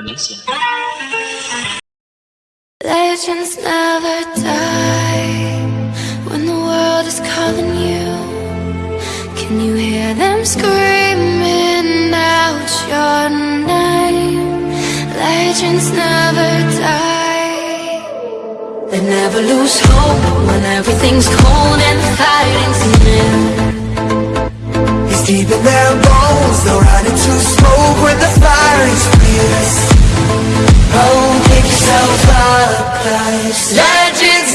Indonesia. Legends never die when the world is calling you. Can you hear them screaming out your name? Legends never die. They never lose hope when everything's cold and fighting's near. It's deep in their Legends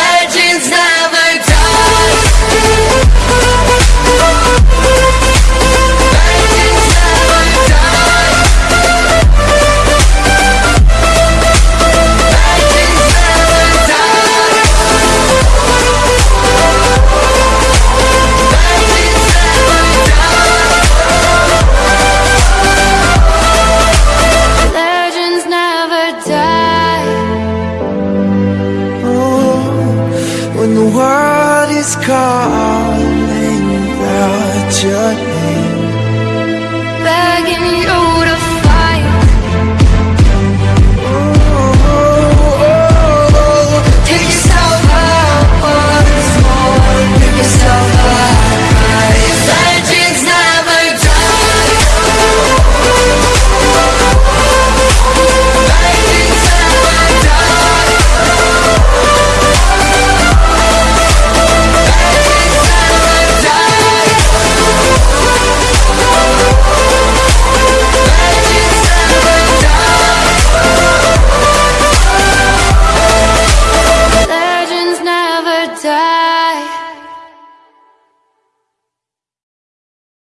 is calling out your name die